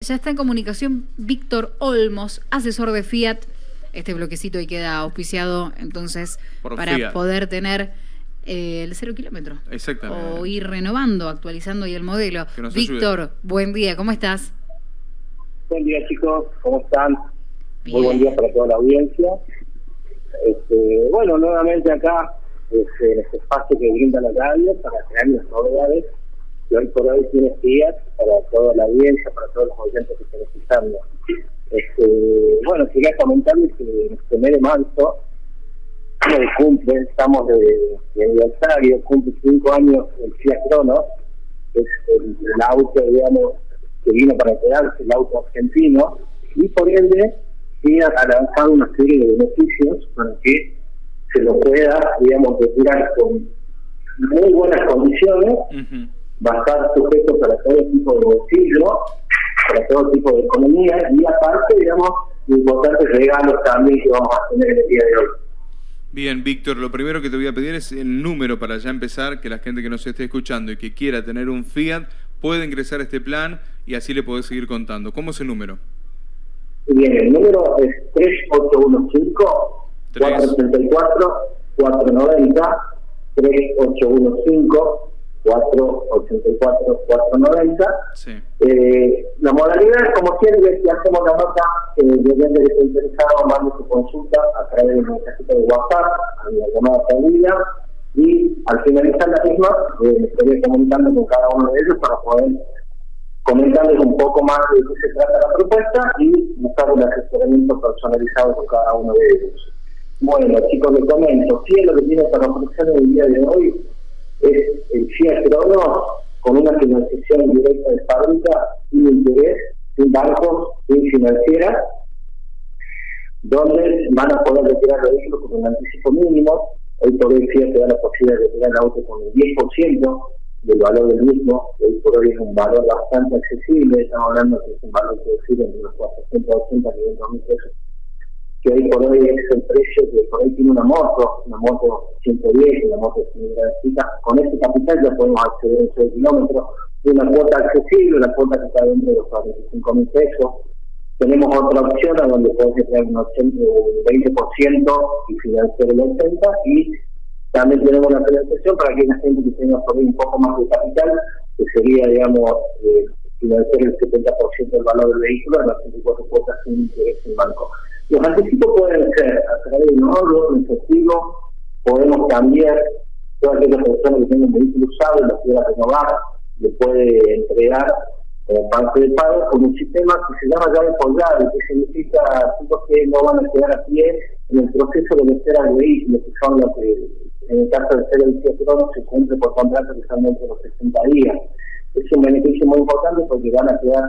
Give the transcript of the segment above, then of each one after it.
Ya está en comunicación Víctor Olmos, asesor de Fiat. Este bloquecito ahí queda auspiciado entonces Por para Fiat. poder tener eh, el cero kilómetro. Exactamente. O ir renovando, actualizando ahí el modelo. Víctor, buen día, ¿cómo estás? Buen día chicos, ¿cómo están? Bien. Muy buen día para toda la audiencia. Este, bueno, nuevamente acá este, en este espacio que brinda la radio para crear las novedades que hoy por hoy tiene días para toda la audiencia, para todos los oyentes que están escuchando. Este, bueno, quería comentarles que en este mes de marzo cumple, estamos de, de aniversario, cumple cinco años el Fiat Cronos, es el, el auto, digamos, que vino para quedarse, el auto argentino, y por ende, Fiat ha lanzado una serie de beneficios para que se lo pueda, digamos, retirar con muy buenas condiciones. Va a estar sujeto para todo tipo de bolsillo, para todo tipo de economía, y aparte, digamos, importantes regalos también que vamos a tener en el día de hoy. Bien, Víctor, lo primero que te voy a pedir es el número para ya empezar, que la gente que nos esté escuchando y que quiera tener un Fiat puede ingresar a este plan y así le podés seguir contando. ¿Cómo es el número? Bien, el número es 3815-434-490, 3815-484-490. Sí. Eh, la modalidad, como siempre, si hacemos la nota, eh, depende de que esté interesado, mande su consulta a través de un mensajito de WhatsApp, a la llamada perdida, y al finalizar la misma, eh, me estaré comunicando con cada uno de ellos para poder comentarles un poco más de qué se trata la propuesta y buscar un asesoramiento personalizado con cada uno de ellos. Bueno, chicos, les comento, Fiat lo que tiene para ofrecer el día de hoy es el Fiat Cronos con una financiación directa de fábrica, sin interés, sin bancos, sin financieras, donde van a poder retirar el vehículo con un anticipo mínimo. Hoy por hoy Fiat te da la posibilidad de retirar el auto con el 10% del valor del mismo, hoy por hoy es un valor bastante accesible, estamos hablando que es un valor que decir entre los 480 y 500 mil pesos, que hoy por hoy es el precio que por hoy tiene una moto, una moto 110, una moto sin grandecita, con ese capital ya podemos acceder un 6 kilómetros, una cuota accesible, una cuota que está dentro de los 45 mil pesos, tenemos otra opción a donde puedes tener un 80, un 20% y financiar el 80% y también tenemos una financiación para aquella gente que tenga por ahí un poco más de capital, que sería, digamos, eh, financiar el 70% del valor del vehículo en las 24 cuotas sin interés en banco. Los anticipos pueden ser a ahorro, en efectivo, podemos cambiar toda aquella persona que tenga un vehículo usado y lo quiera renovar, le puede entregar como parte del pago con un sistema que se llama llave colgada, que significa chicos que no van a quedar a pie en el proceso de meter al vehículo, que son los que, en el caso de ser el Fiat se cumple por contrato que están dentro de los 60 días. Es un beneficio muy importante porque van a quedar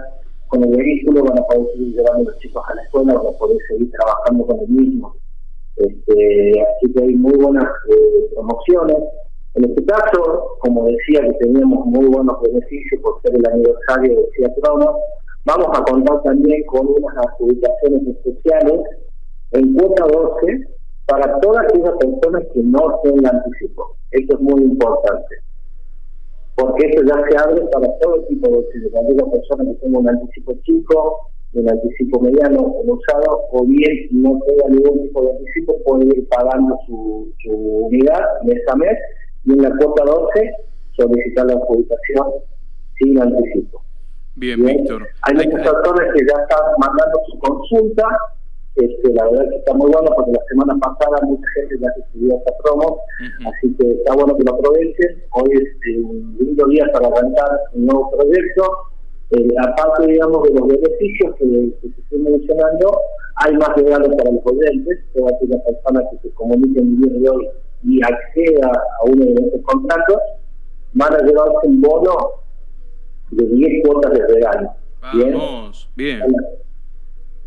con el vehículo, van a poder seguir llevando a los chicos a la escuela, van a poder seguir trabajando con el mismo. Este, así que hay muy buenas eh, promociones. En este caso, como decía que teníamos muy buenos beneficios por ser el aniversario de Fiat Crono, vamos a contar también con unas adjudicaciones especiales en cuota 12 para todas aquellas personas que no tengan anticipo. Esto es muy importante, porque esto ya se abre para todo tipo de bolsillos, para aquella persona que tenga un anticipo chico, un anticipo mediano, un usado, o bien no tenga ningún tipo de anticipo, puede ir pagando su, su unidad mes a mes y en la cuota 12 solicitar la adjudicación sin anticipo. Bien, Bien. Víctor. Hay muchas personas que ya están mandando su consulta. Este, la verdad que está muy bueno porque la semana pasada mucha gente ya recibió esta promo, así que está bueno que lo aprovechen. Hoy es eh, un lindo día para arrancar un nuevo proyecto. Eh, aparte, digamos, de los beneficios que, que se estoy mencionando, hay más regalos para los oyentes. Toda aquella persona que se comunique en el día de hoy y acceda a uno de estos contratos, van a llevarse un bono de 10 cuotas de regalo. Bien.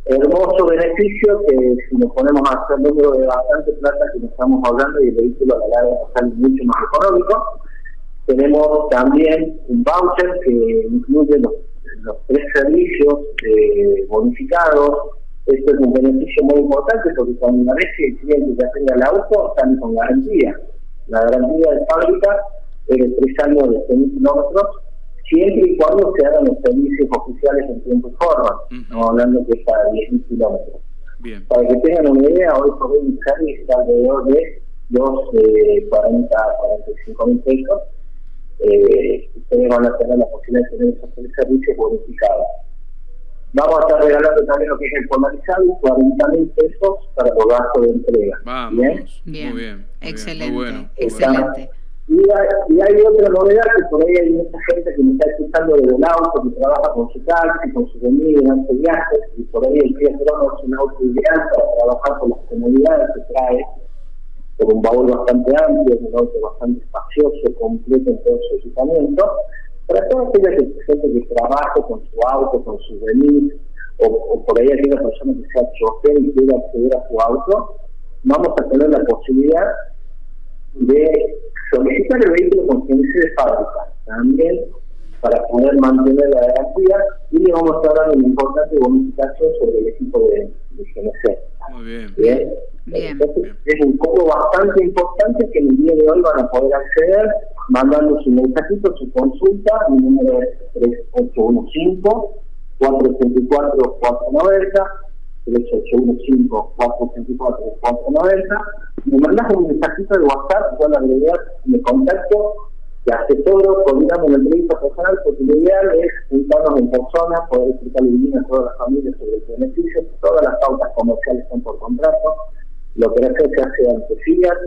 Hermoso beneficio que si nos ponemos a hacer número de bastante plata que nos estamos hablando y el vehículo a la larga nos sale mucho más económico. Tenemos también un voucher que incluye los, los tres servicios eh, bonificados. Esto es un beneficio muy importante porque cuando una vez que el cliente ya tenga el auto, sale con garantía. La garantía de fábrica es de tres años de 100 kilómetros siempre y cuando se hagan los servicios oficiales en tiempo y forma. Estamos hablando que es para 10.000 kilómetros. Bien. Para que tengan una idea, hoy por hoy Ixari está alrededor de los eh, 40 45 mil pesos. Eh, ustedes van a tener la posibilidad de tener esos servicios bonificados. Vamos a estar regalando también lo que es el polarizado, 40 mil pesos para los gastos de entrega. Vamos, ¿Bien? bien, muy bien. excelente, bueno, excelente. Y hay, y hay, otra novedad que por ahí hay mucha gente que me está escuchando desde el auto, que trabaja con su taxi, con su comida, hace viajes, y por ahí el Fiat Crono es un auto ideal para trabajar con las comodidades que trae, con un baúl bastante amplio, un auto bastante espacioso, completo en todo su equipamiento. Para toda aquella gente que trabaje con su auto, con su venir, o, o, por ahí aquella persona que sea chofer y quiera acceder a su auto, vamos a tener la posibilidad de solicitar el vehículo con GNC de fábrica también para poder mantener la garantía y le vamos a dar una importante bonificación sobre el equipo de, de GNC. Muy bien. Bien. bien. Entonces, es un poco bastante importante que el día de hoy van a poder acceder mandando su mensajito, su consulta, mi número es 3815 434 490 3815-424-490. Me mandas un mensajito de WhatsApp, yo la agregué me contacto, te asesoro, coordinamos una entrevista personal, porque lo ideal es juntarnos en persona, poder explicarle bien a todas las familias sobre el beneficio, todas las pautas comerciales están por contrato, la operación se hace ante FIAT,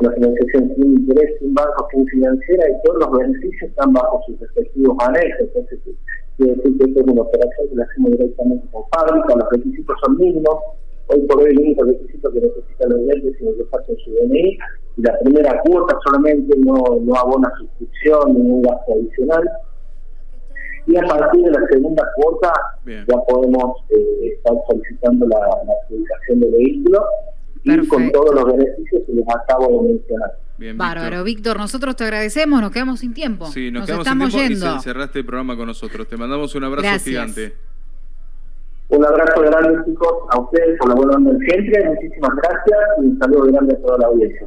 la financiación sin interés, sin banco, sin financiera, y todos los beneficios están bajo sus respectivos anexos. Entonces, quiere decir que esto es una operación que la hacemos directamente con fábrica, los requisitos son mínimos. Hoy por hoy el único requisito que necesitan los clientes es que pasen su DNI y la primera cuota solamente no, no abona suscripción, ningún gasto adicional. Y a partir de la segunda cuota ya podemos eh, estar solicitando la, la adjudicación del vehículo y con todos los beneficios que les acabo de mencionar. Bien, Bárbaro, Víctor. nosotros te agradecemos, nos quedamos sin tiempo. Sí, nos, quedamos estamos sin tiempo yendo. y cerraste el programa con nosotros. Te mandamos un abrazo gigante. Un abrazo grande, chicos, a ustedes por la buena onda siempre. Muchísimas gracias y un saludo grande a toda la audiencia.